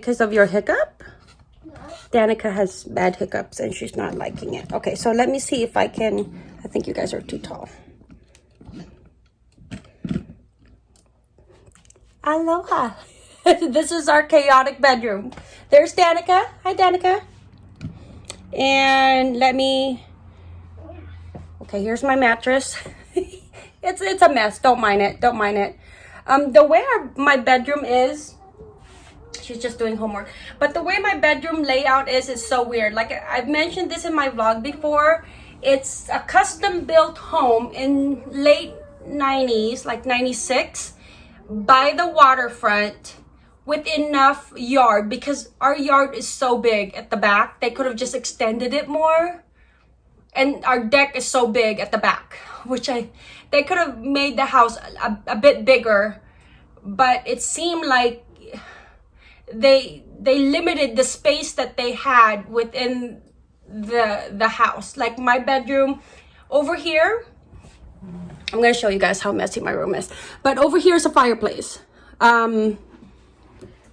because of your hiccup? Danica has bad hiccups and she's not liking it. Okay, so let me see if I can... I think you guys are too tall. Aloha. this is our chaotic bedroom. There's Danica. Hi, Danica. And let me... Okay, here's my mattress. it's it's a mess. Don't mind it. Don't mind it. Um, the way our, my bedroom is, she's just doing homework. But the way my bedroom layout is, is so weird. Like I've mentioned this in my vlog before. It's a custom built home in late 90s, like 96, by the waterfront with enough yard because our yard is so big at the back. They could have just extended it more. And our deck is so big at the back, which I, they could have made the house a, a bit bigger, but it seemed like they they limited the space that they had within the the house. Like my bedroom over here i'm going to show you guys how messy my room is. But over here is a fireplace. Um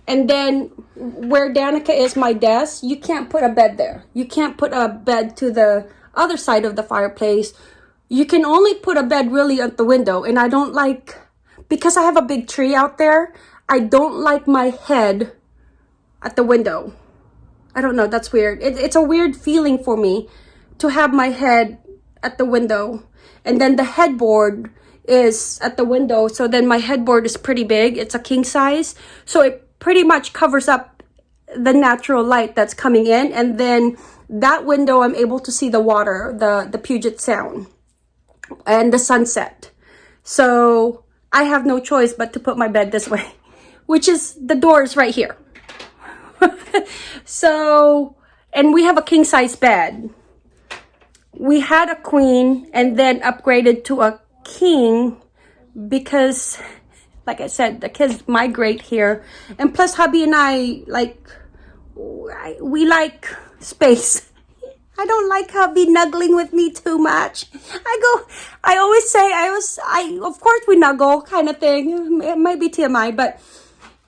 and then where danica is my desk you can't put a bed there. You can't put a bed to the other side of the fireplace. You can only put a bed really at the window. And i don't like because i have a big tree out there i don't like my head at the window. I don't know, that's weird. It, it's a weird feeling for me to have my head at the window. And then the headboard is at the window. So then my headboard is pretty big. It's a king size. So it pretty much covers up the natural light that's coming in. And then that window, I'm able to see the water, the, the Puget Sound and the sunset. So I have no choice but to put my bed this way, which is the door is right here. so, and we have a king size bed. We had a queen and then upgraded to a king because, like I said, the kids migrate here. And plus hubby and I, like, we like space. I don't like hubby nuggling with me too much. I go, I always say, I was, I, of course we nuggle kind of thing. It might be TMI, but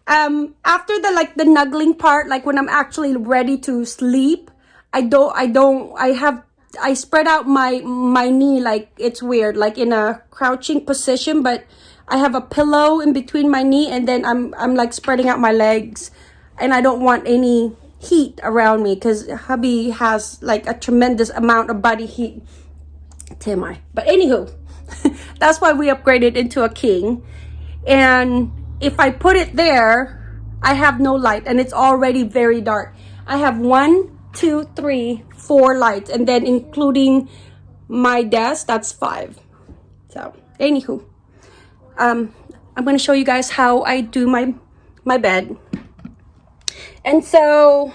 um after the like the nuggling part like when i'm actually ready to sleep i don't i don't i have i spread out my my knee like it's weird like in a crouching position but i have a pillow in between my knee and then i'm i'm like spreading out my legs and i don't want any heat around me because hubby has like a tremendous amount of body heat TMI. But anywho, that's why we upgraded into a king. And if I put it there, I have no light and it's already very dark. I have one, two, three, four lights and then including my desk, that's five. So, anywho, um, I'm going to show you guys how I do my, my bed. And so,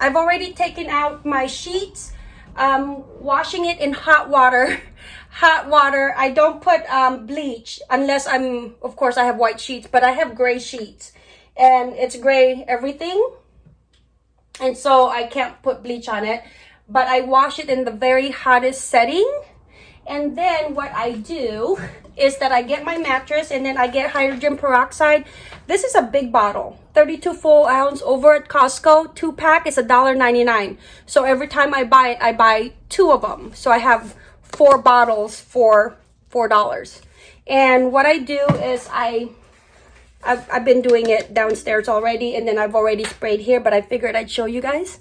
I've already taken out my sheets, um, washing it in hot water hot water. I don't put um, bleach unless I'm, of course, I have white sheets, but I have gray sheets. And it's gray everything. And so I can't put bleach on it. But I wash it in the very hottest setting. And then what I do is that I get my mattress and then I get hydrogen peroxide. This is a big bottle, 32 full ounce over at Costco. Two pack is $1.99. So every time I buy it, I buy two of them. So I have four bottles for four dollars. And what i do is i I've, I've been doing it downstairs already and then i've already sprayed here but i figured i'd show you guys.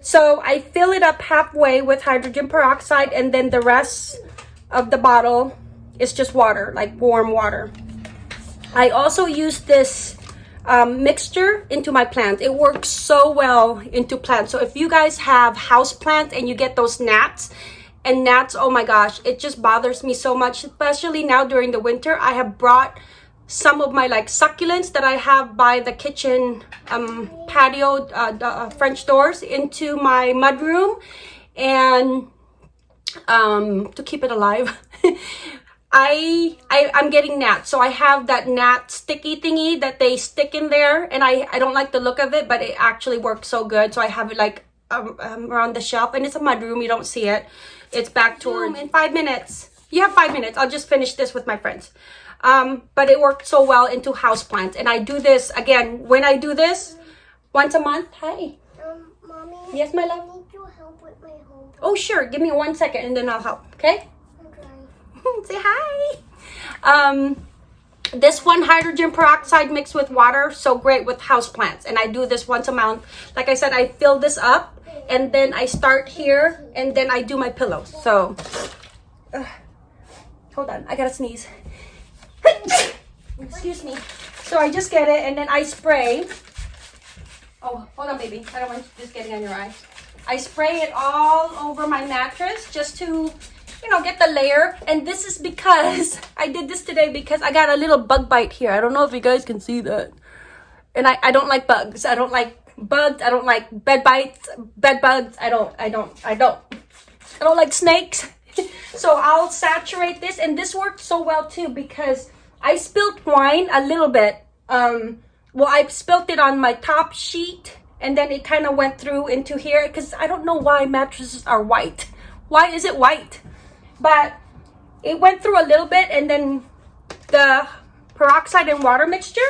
So i fill it up halfway with hydrogen peroxide and then the rest of the bottle is just water like warm water. I also use this um, mixture into my plants it works so well into plants. So if you guys have house plants and you get those gnats and gnats oh my gosh it just bothers me so much especially now during the winter. I have brought some of my like succulents that i have by the kitchen um, patio uh, the, uh, french doors into my mudroom. And um, to keep it alive I, I i'm getting gnats. So i have that gnat sticky thingy that they stick in there and i i don't like the look of it but it actually works so good. So i have it like um, um, around the shelf and it's a mudroom you don't see it it's back toward in five minutes. You have five minutes. I'll just finish this with my friends. Um, but it worked so well into houseplants. And I do this, again, when I do this, once a month. Hi. Um, mommy. Yes, my I love. need your help with my homework. Oh, sure. Give me one second and then I'll help. Okay. Okay. Say hi. Um, this one hydrogen peroxide mixed with water, so great with houseplants. And I do this once a month. Like I said, I fill this up and then I start here and then I do my pillows. So, uh, hold on, I gotta sneeze. Excuse me. So I just get it and then I spray. Oh, hold on, baby. I don't want this getting on your eye. I spray it all over my mattress just to, you know, get the layer. And this is because I did this today because I got a little bug bite here. I don't know if you guys can see that. And I, I don't like bugs. I don't like bugs. I don't like bed bites, bed bugs. I don't, I don't, I don't. I don't like snakes. so I'll saturate this. And this worked so well too because I spilled wine a little bit. Um, well, I spilled it on my top sheet and then it kind of went through into here because I don't know why mattresses are white. Why is it white? But it went through a little bit and then the peroxide and water mixture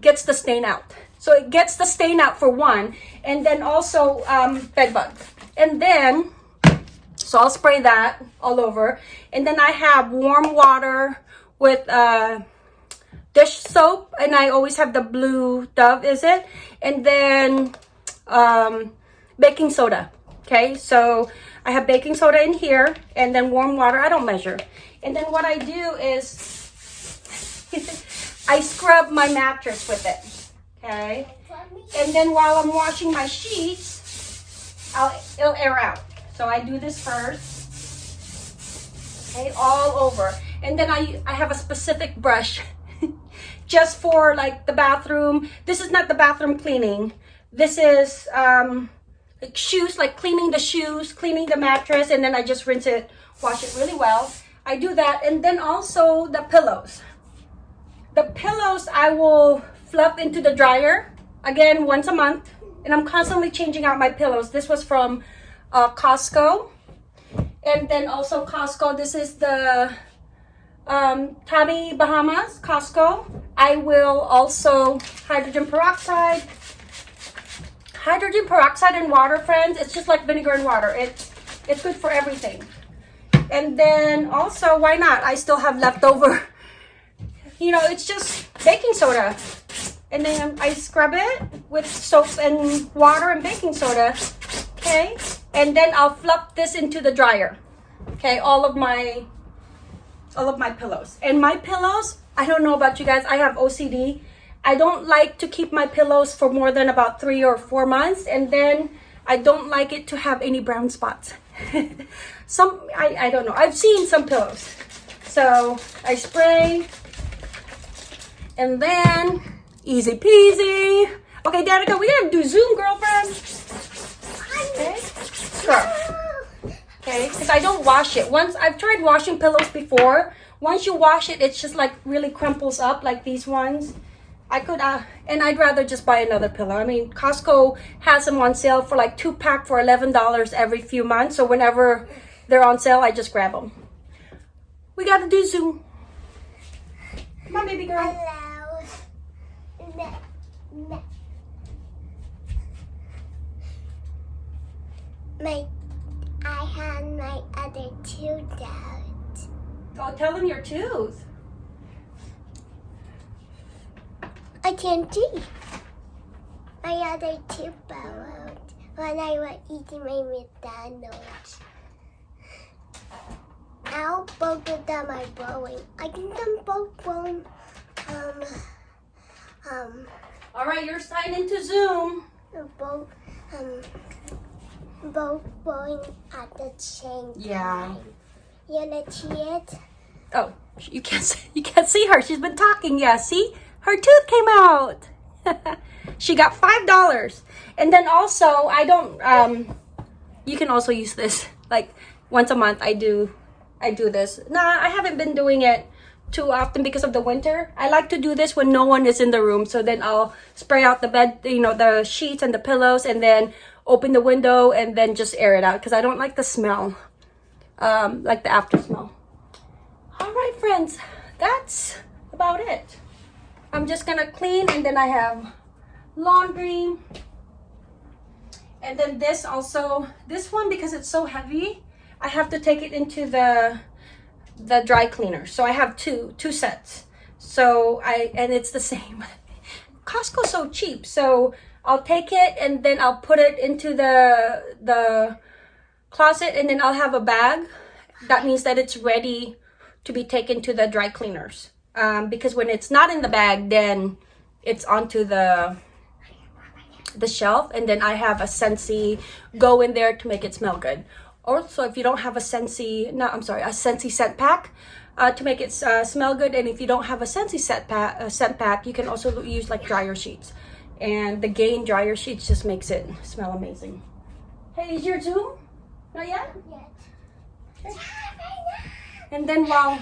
gets the stain out. So it gets the stain out for one and then also um, bed bugs. And then, so I'll spray that all over. And then I have warm water with uh, dish soap and I always have the blue dove is it and then um, baking soda okay so I have baking soda in here and then warm water I don't measure and then what I do is I scrub my mattress with it okay and then while I'm washing my sheets I'll it'll air out so I do this first okay all over and then I I have a specific brush just for like the bathroom. This is not the bathroom cleaning. This is um, like shoes, like cleaning the shoes, cleaning the mattress, and then I just rinse it, wash it really well. I do that. And then also the pillows. The pillows I will fluff into the dryer, again, once a month. And I'm constantly changing out my pillows. This was from uh, Costco. And then also Costco, this is the um, Tommy Bahamas, Costco. I will also hydrogen peroxide. Hydrogen peroxide and water, friends. It's just like vinegar and water. It's it's good for everything. And then also, why not? I still have leftover. You know, it's just baking soda. And then I scrub it with soap and water and baking soda. Okay. And then I'll fluff this into the dryer. Okay. All of my all of my pillows. And my pillows, I don't know about you guys, I have OCD. I don't like to keep my pillows for more than about three or four months. And then I don't like it to have any brown spots. some, I, I don't know. I've seen some pillows. So I spray and then easy peasy. Okay, Danica, we gotta do Zoom, girlfriend. Okay, girl. Okay, because I don't wash it. Once I've tried washing pillows before. Once you wash it, it's just like really crumples up like these ones. I could, uh, and I'd rather just buy another pillow. I mean, Costco has them on sale for like two pack for $11 every few months. So whenever they're on sale, I just grab them. We gotta do Zoom. Come on, baby girl. Ne- My, I had my other tooth out. Oh, tell them your tooth. I can't see. My other tooth fell out when I was eating my McDonald's. Now both of them are blowing. I think them both blowing. Um, um, All right, you're signed into Zoom. both, um, both going at the same time. Yeah. time. You wanna see it? Oh, you can't see, you can't see her. She's been talking. Yeah, see, her tooth came out. she got five dollars, and then also I don't. Um, you can also use this like once a month. I do, I do this. Nah, I haven't been doing it too often because of the winter. I like to do this when no one is in the room. So then I'll spray out the bed, you know, the sheets and the pillows, and then open the window and then just air it out because I don't like the smell, um, like the after smell. All right, friends, that's about it. I'm just gonna clean and then I have laundry. And then this also, this one because it's so heavy, I have to take it into the the dry cleaner. So I have two two sets. So I and it's the same. Costco's so cheap. So I'll take it and then I'll put it into the the closet and then I'll have a bag. That means that it's ready to be taken to the dry cleaners. Um, because when it's not in the bag, then it's onto the the shelf and then I have a Scentsy go in there to make it smell good. Also, if you don't have a Scentsy, no, I'm sorry, a Scentsy scent pack uh, to make it uh, smell good. And if you don't have a Scentsy scent pack, uh, scent pack, you can also use like dryer sheets. And the Gain dryer sheets just makes it smell amazing. Hey, is your Zoom? Not yet? Yes. And then while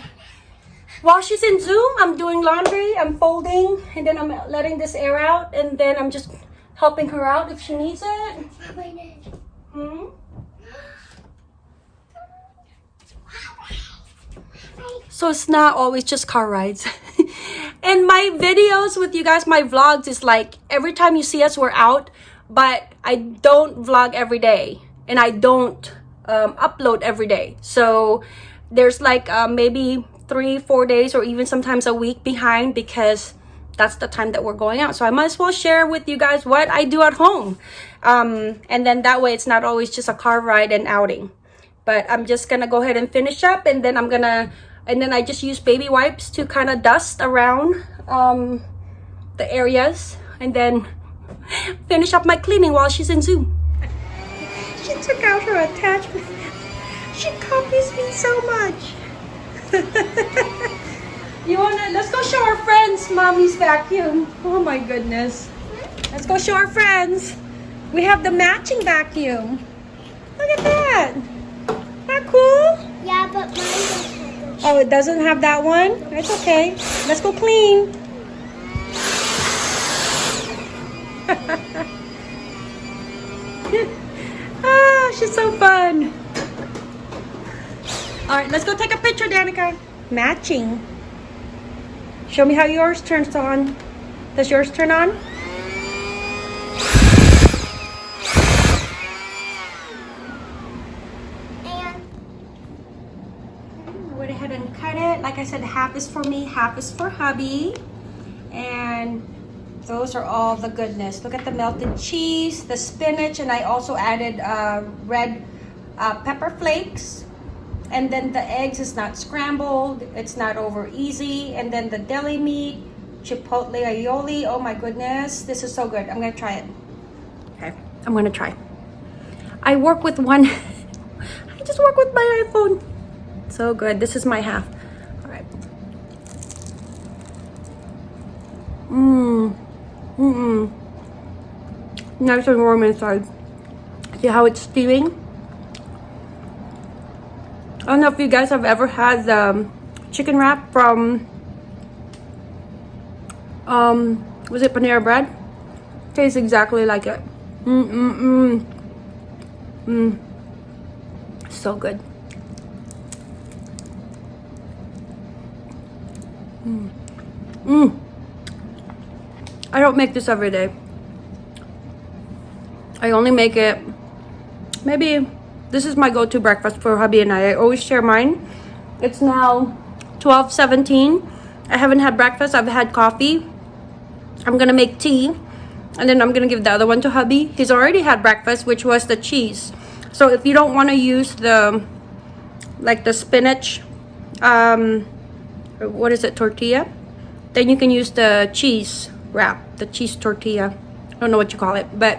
while she's in Zoom, I'm doing laundry, I'm folding, and then I'm letting this air out, and then I'm just helping her out if she needs it. Hmm? So it's not always just car rides. and my videos with you guys, my vlogs is like every time you see us, we're out, but I don't vlog every day and I don't um, upload every day. So there's like uh, maybe three, four days or even sometimes a week behind because that's the time that we're going out. So I might as well share with you guys what I do at home. Um, and then that way it's not always just a car ride and outing. But I'm just gonna go ahead and finish up and then I'm gonna, and then I just use baby wipes to kind of dust around um, the areas and then finish up my cleaning while she's in Zoom. She took out her attachment. She copies me so much. you wanna, let's go show our friends mommy's vacuum. Oh my goodness. Let's go show our friends. We have the matching vacuum. Look at that. Isn't that cool? Yeah, but mine Oh, it doesn't have that one? It's okay. Let's go clean. ah, she's so fun. All right, let's go take a picture, Danica. Matching. Show me how yours turns on. Does yours turn on? Went ahead and cut it. Like I said, half is for me, half is for hubby. And those are all the goodness. Look at the melted cheese, the spinach, and I also added uh, red uh, pepper flakes. And then the eggs is not scrambled. It's not over easy. And then the deli meat, chipotle aioli. Oh my goodness. This is so good. I'm to try it. Okay. I'm to try. I work with one. I just work with my iPhone. So good. This is my half. All right. Mmm. Mmm. Nice and warm inside. See how it's steaming? I don't know if you guys have ever had the um, chicken wrap from, um, was it Panera Bread? Tastes exactly like it. Mmm, mmm, mmm. Mmm. So good. Mmm. Mmm. I don't make this every day. I only make it maybe this is my go-to breakfast for hubby and I. I always share mine. It's now 12:17. I haven't had breakfast. I've had coffee. I'm gonna make tea and then I'm gonna give the other one to hubby. He's already had breakfast, which was the cheese. So if you don't want to use the like the spinach, um, what is it, tortilla? Then you can use the cheese wrap, the cheese tortilla. I don't know what you call it, but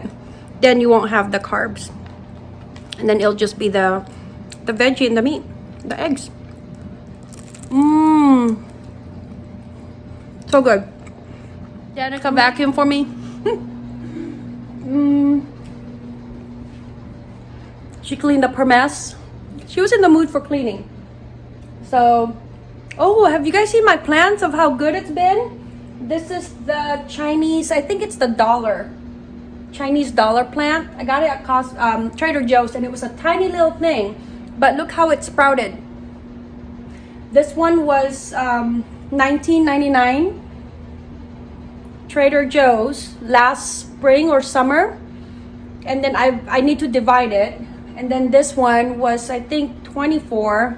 then you won't have the carbs. And then it'll just be the the veggie and the meat, the eggs. Mmm. So good. Danica vacuum for me. Mmm. She cleaned up her mess. She was in the mood for cleaning. So, oh, have you guys seen my plants of how good it's been? This is the Chinese, I think it's the dollar. Chinese dollar plant. I got it at cost, um, Trader Joe's and it was a tiny little thing. But look how it sprouted. This one was um, 19.99 Trader Joe's last spring or summer. And then I I need to divide it. And then this one was I think 24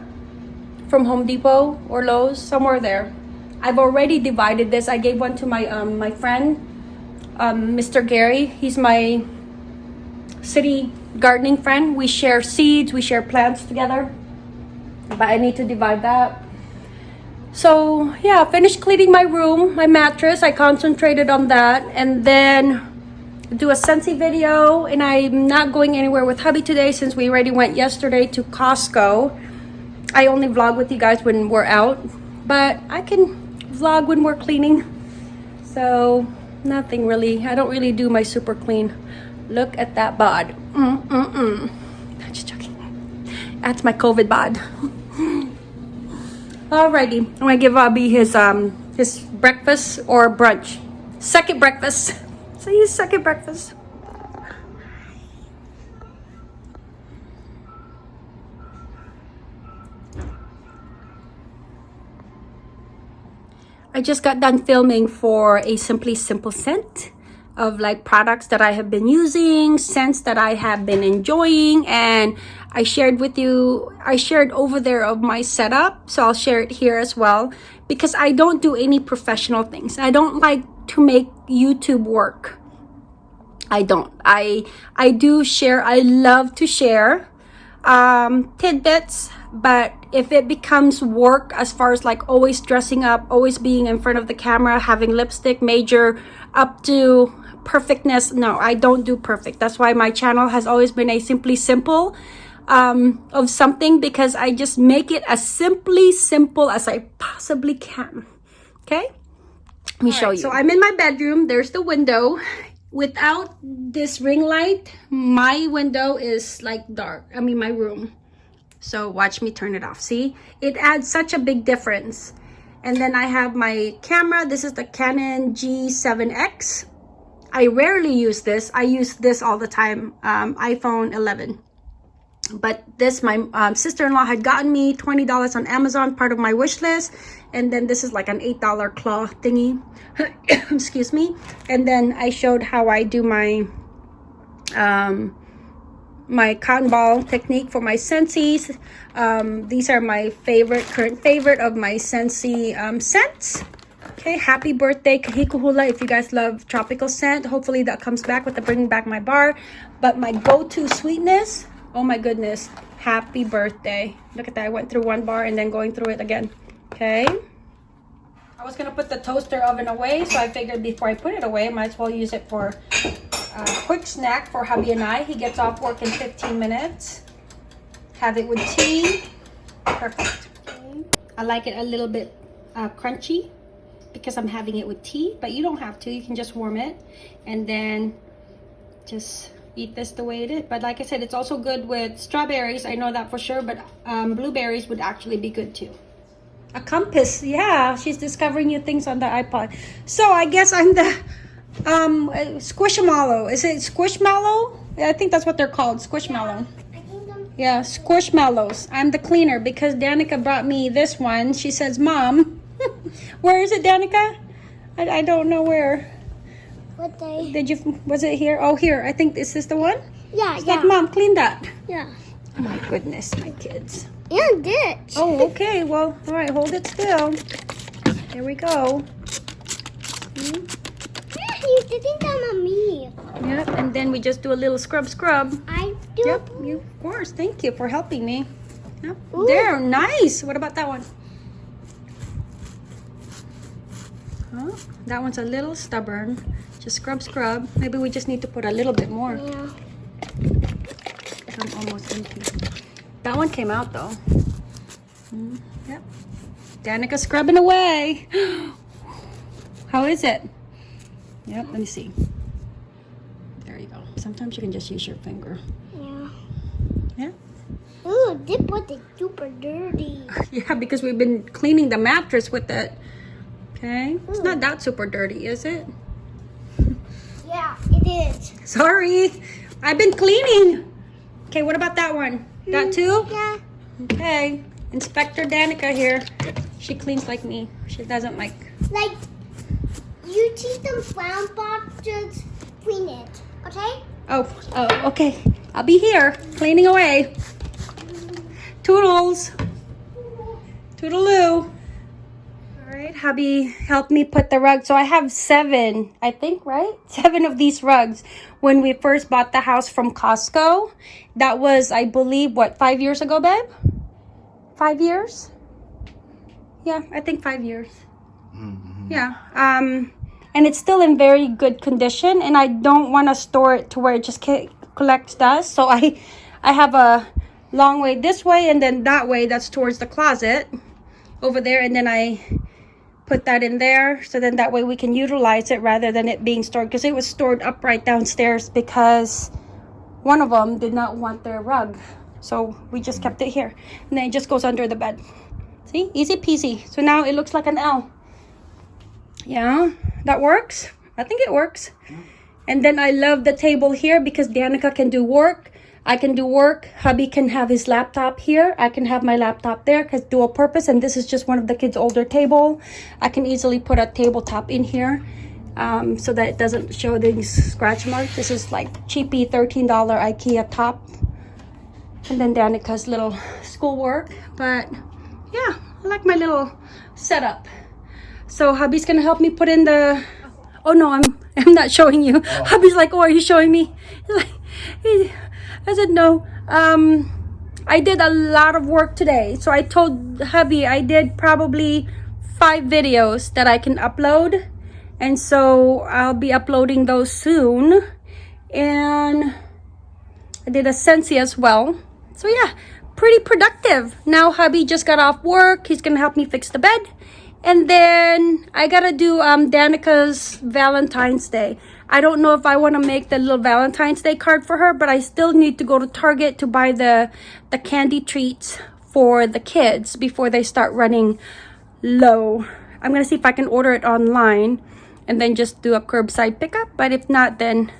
from Home Depot or Lowe's, somewhere there. I've already divided this. I gave one to my um my friend, um, Mr. Gary. He's my city gardening friend. We share seeds, we share plants together. But I need to divide that. So yeah, finished cleaning my room, my mattress. I concentrated on that and then do a Scentsy video and I'm not going anywhere with hubby today since we already went yesterday to Costco. I only vlog with you guys when we're out, but I can vlog when we're cleaning. So nothing really. I don't really do my super clean. Look at that bod. Mm, mm, mm. I'm just joking. That's my COVID bod. Alrighty, I'm gonna give Bobby his um his breakfast or brunch. Second breakfast. So his second breakfast. I just got done filming for a Simply Simple scent of like products that I have been using, scents that I have been enjoying, and I shared with you, I shared over there of my setup, so I'll share it here as well because I don't do any professional things. I don't like to make YouTube work. I don't. I I do share. I love to share um, tidbits, but if it becomes work as far as like always dressing up, always being in front of the camera, having lipstick major up to perfectness, no, I don't do perfect. That's why my channel has always been a simply simple um, of something because I just make it as simply simple as I possibly can. Okay? Let me show you. So I'm in my bedroom. There's the window. Without this ring light, my window is like dark. I mean, my room. So watch me turn it off. See, it adds such a big difference. And then I have my camera. This is the Canon G7X. I rarely use this. I use this all the time, um, iPhone 11. But this, my um, sister-in-law had gotten me $20 on Amazon, part of my wish list. And then this is like an $8 claw thingy. Excuse me. And then I showed how I do my um, my cotton ball technique for my Scentsies. Um, these are my favorite, current favorite of my Scentsy um, scents. Okay, happy birthday Kahikuhula if you guys love tropical scent. Hopefully that comes back with the bringing back my bar. But my go-to sweetness, oh my goodness, happy birthday. Look at that, I went through one bar and then going through it again. Okay. I was gonna put the toaster oven away, so I figured before I put it away, I might as well use it for quick snack for hubby and I. He gets off work in 15 minutes. Have it with tea. Perfect. I like it a little bit uh, crunchy because I'm having it with tea, but you don't have to. You can just warm it and then just eat this the way it is. But like I said, it's also good with strawberries. I know that for sure, but um, blueberries would actually be good too. A compass, yeah. She's discovering new things on the iPod. So I guess I'm the um, Squishmallow. Is it Squishmallow? Yeah, I think that's what they're called, Squishmallow. Yeah, Squishmallows. I'm the cleaner because Danica brought me this one. She says, Mom, where is it, Danica? I, I don't know where. What day? Did you, was it here? Oh, here. I think this is the one. Yeah, It's yeah. like, Mom, clean that. Yeah. Oh my goodness, my kids. And ditch. Oh, okay. Well, all right, hold it still. Here we go. Yeah, you're sitting down on me. Yep, and then we just do a little scrub scrub. I do. Yep, you, of course. Thank you for helping me. Yep. Ooh. There, nice. What about that one? Oh, that one's a little stubborn. Just scrub, scrub. Maybe we just need to put a little bit more. Yeah. I'm almost empty. That one came out though. Mm, yep. Danica scrubbing away. How is it? Yep, let me see. There you go. Sometimes you can just use your finger. Yeah. Yeah. Ooh, this is super dirty. Yeah, because we've been cleaning the mattress with it. Okay. It's not hmm. that super dirty, is it? Yeah, it is. Sorry. I've been cleaning. Okay, what about that one? That hmm, too? Yeah. Okay. Inspector Danica here. She cleans like me. She doesn't like. Like, you teach them brown boxes, clean it, okay? Oh, oh, okay. I'll be here cleaning away. Toodles. Toodaloo. All right, hubby helped me put the rug. So I have seven, I think, right? Seven of these rugs. When we first bought the house from Costco, that was, I believe, what, five years ago, babe? Five years? Yeah, I think five years. Mm-hmm. Yeah. Um, and it's still in very good condition, and I don't want to store it to where it just collects dust. So I, I have a long way this way, and then that way. That's towards the closet over there, and then I put that in there. So then that way we can utilize it rather than it being stored because it was stored upright downstairs because one of them did not want their rug. So we just kept it here, and then it just goes under the bed. See, easy peasy. So now it looks like an L. Yeah, that works. I think it works. And then I love the table here because Danica can do work. I can do work. Hubby can have his laptop here. I can have my laptop there because dual purpose. And this is just one of the kids' older table. I can easily put a tabletop in here um, so that it doesn't show these scratch marks. This is like cheapy $13 IKEA top. And then Danica's little schoolwork. But yeah, I like my little setup. So hubby's gonna help me put in the. Oh no, I'm I'm not showing you. Hubby's like, oh, are you showing me? He's like, he- I said no. Um, I did a lot of work today, so I told hubby I did probably five videos that I can upload, and so I'll be uploading those soon. And I did a Scentsy as well. So yeah, pretty productive. Now hubby just got off work. He's gonna help me fix the bed. And then I gotta do um Danica's Valentine's Day. I don't know if I want to make the little Valentine's Day card for her, but I still need to go to Target to buy the the candy treats for the kids before they start running low. I'm gonna see if I can order it online and then just do a curbside pickup. But if not, then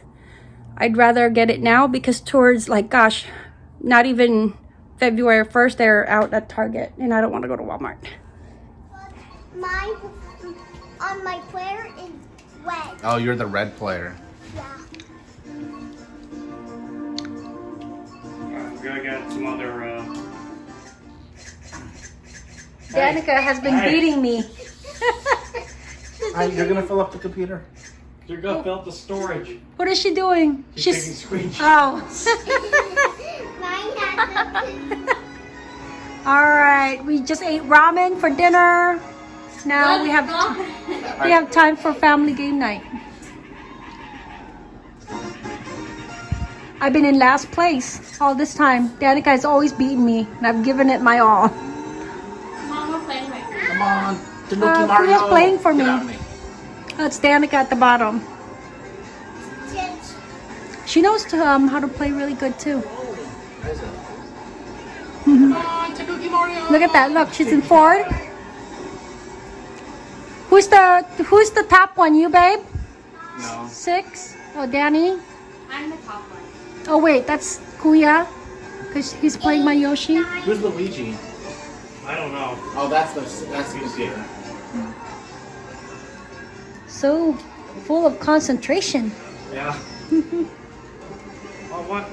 I'd rather get it now because towards like gosh, not even February 1st they're out at Target and I don't want to go to Walmart. My, on my player is red. Oh, you're the red player. Yeah. Alright, we gotta get some other, uh... Danica has been Hey. beating me. you're gonna fill up the computer. You're gonna fill up the storage. What is she doing? She's, taking screenshots. Oh. Mine has a All right, we just ate ramen for dinner. Now we have we have time for family game night. I've been in last place all this time. Danica has always beaten me, and I've given it my all. Come on, Tanuki Uh, Mario. who's playing for me? out of Danica at the bottom. She knows to, um, how to play really good too. Come on, Tanuki Mario. Look at that! Look, she's in Ford. Who's the Who's the top one? You, babe? No. Six. Oh, Danny. I'm the top one. Oh wait, that's Kuya, cause he's playing my Yoshi. Who's Luigi? I don't know. Oh, that's the that's the computer. So full of concentration. Yeah. oh, what?